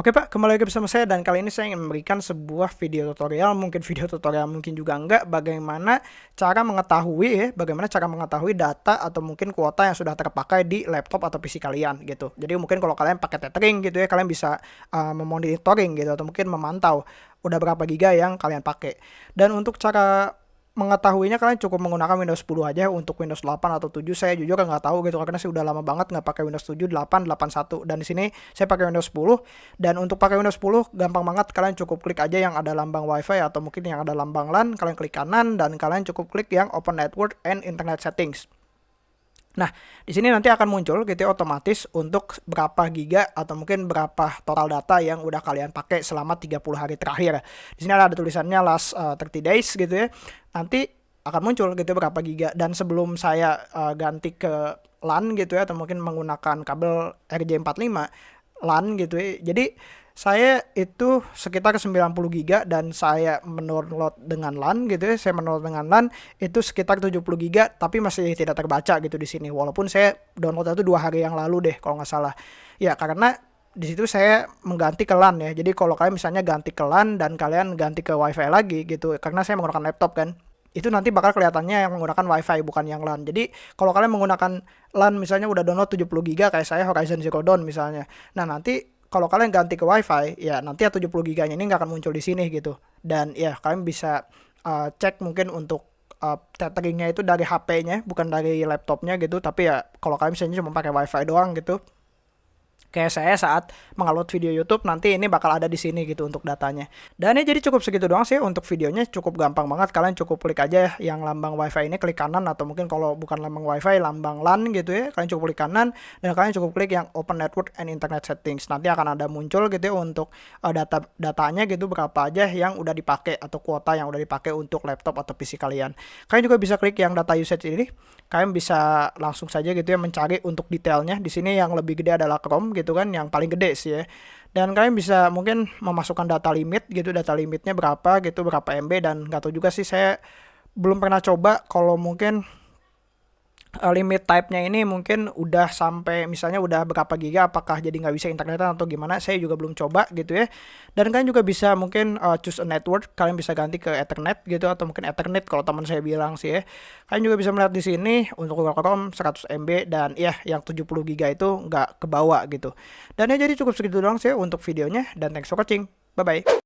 Oke Pak, kembali lagi bersama saya dan kali ini saya ingin memberikan sebuah video tutorial, mungkin video tutorial mungkin juga enggak, bagaimana cara mengetahui ya, bagaimana cara mengetahui data atau mungkin kuota yang sudah terpakai di laptop atau PC kalian gitu. Jadi mungkin kalau kalian pakai tethering gitu ya, kalian bisa uh, memonitoring gitu atau mungkin memantau udah berapa giga yang kalian pakai. Dan untuk cara mengetahuinya kalian cukup menggunakan Windows 10 aja untuk Windows 8 atau 7 saya jujur nggak tahu gitu karena saya udah lama banget nggak pakai Windows 7 8 81 dan di sini saya pakai Windows 10 dan untuk pakai Windows 10 gampang banget. Kalian cukup klik aja yang ada lambang WiFi atau mungkin yang ada lambang LAN. Kalian klik kanan dan kalian cukup klik yang Open Network and Internet Settings Nah, di sini nanti akan muncul gitu ya otomatis untuk berapa giga atau mungkin berapa total data yang udah kalian pakai selama 30 hari terakhir. Di sini ada tulisannya last uh, eh, 30 days gitu ya. Nanti akan muncul gitu berapa giga dan sebelum saya uh, ganti ke LAN gitu ya atau mungkin menggunakan kabel RJ45 LAN gitu ya. Jadi saya itu sekitar 90 giga dan saya mendownload dengan LAN gitu ya. Saya mendownload dengan LAN itu sekitar 70 giga tapi masih tidak terbaca gitu di sini. Walaupun saya download itu dua hari yang lalu deh kalau nggak salah. Ya karena di situ saya mengganti ke LAN ya. Jadi kalau kalian misalnya ganti ke LAN dan kalian ganti ke WiFi lagi gitu, karena saya menggunakan laptop kan, itu nanti bakal kelihatannya yang menggunakan WiFi bukan yang LAN. Jadi kalau kalian menggunakan LAN misalnya udah download 70 giga kayak saya Horizon Zero Dawn misalnya. Nah nanti kalau kalian ganti ke WiFi, ya nanti ya 70 giganya ini nggak akan muncul di sini gitu. Dan ya kalian bisa uh, cek mungkin untuk uh, tetheringnya itu dari HP-nya, bukan dari laptopnya gitu. Tapi ya kalau kalian misalnya cuma pakai WiFi doang gitu, kayak saya saat mengupload video YouTube nanti ini bakal ada di sini gitu untuk datanya. Dan ini jadi cukup segitu doang sih untuk videonya cukup gampang banget kalian cukup klik aja yang lambang WiFi ini klik kanan atau mungkin kalau bukan lambang WiFi lambang LAN gitu ya kalian cukup klik kanan dan kalian cukup klik yang Open Network and Internet Settings. Nanti akan ada muncul gitu ya untuk uh, data datanya gitu berapa aja yang udah dipakai atau kuota yang udah dipakai untuk laptop atau PC kalian. Kalian juga bisa klik yang data usage ini. Kalian bisa langsung saja gitu ya mencari untuk detailnya. Di sini yang lebih gede adalah Chrome gitu kan yang paling gede sih ya. Dan kalian bisa mungkin memasukkan data limit gitu data limitnya berapa gitu berapa MB dan nggak tahu juga sih saya belum pernah coba. Kalau mungkin uh, limit type-nya ini mungkin udah sampai misalnya udah berapa giga apakah jadi nggak bisa internetan atau gimana saya juga belum coba gitu ya. Dan kalian juga bisa mungkin uh, choose a network kalian bisa ganti ke ethernet gitu atau mungkin ethernet kalau teman saya bilang sih ya. Kalian juga bisa melihat di sini untuk Google Chrome 100 MB dan ya yang 70 giga itu nggak kebawa gitu. Dan ya jadi cukup segitu doang sih untuk videonya dan thanks for watching. Bye bye